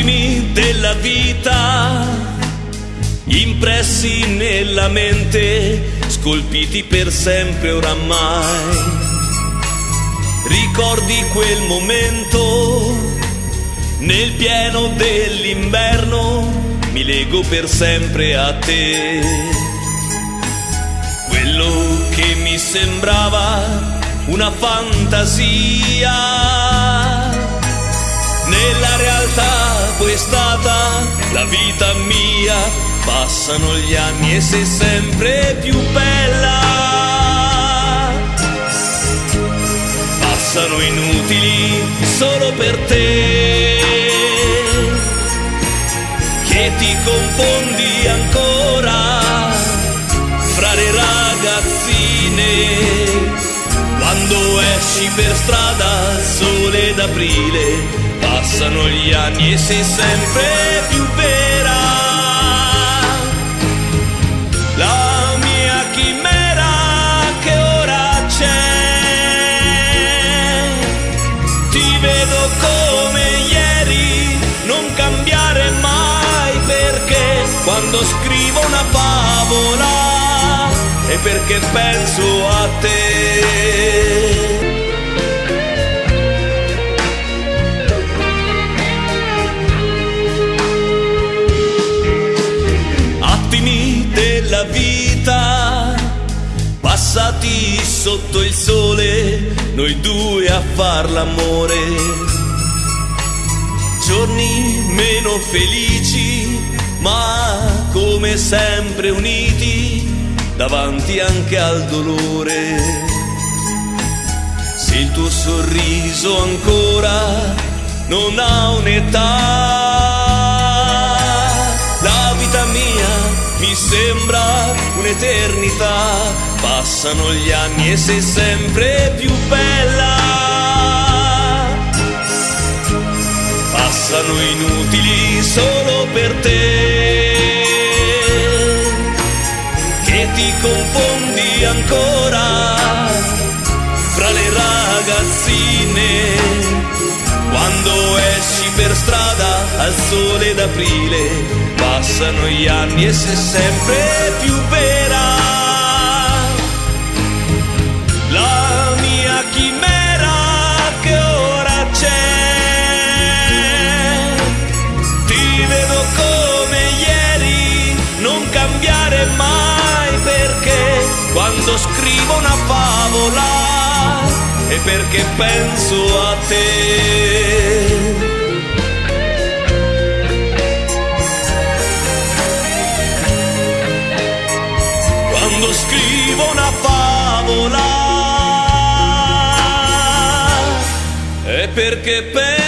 Attimi della vita, impressi nella mente, scolpiti per sempre oramai. Ricordi quel momento, nel pieno dell'inverno, mi lego per sempre a te. Quello che mi sembrava una fantasia, nella realtà poi è stata la vita mia, passano gli anni e sei sempre più bella. Passano inutili solo per te, che ti confondi ancora fra le ragazzine quando esci per strada sole d'aprile passano gli anni e sei sempre più vera. La mia chimera che ora c'è. Ti vedo come ieri non cambiare mai perché quando scrivo perché penso a te. Attimi della vita passati sotto il sole noi due a far l'amore. Giorni meno felici ma come sempre uniti davanti anche al dolore. Se il tuo sorriso ancora non ha un'età la vita mia mi sembra un'eternità. Passano gli anni e sei sempre più bella. Passano inutili confondi ancora fra le ragazzine. Quando esci per strada al sole d'aprile passano gli anni e sei sempre più vera. La mia chimera che ora c'è. Ti vedo come ieri non cambiare mai quando scrivo una favola è perché penso a te. Quando scrivo una favola è perché penso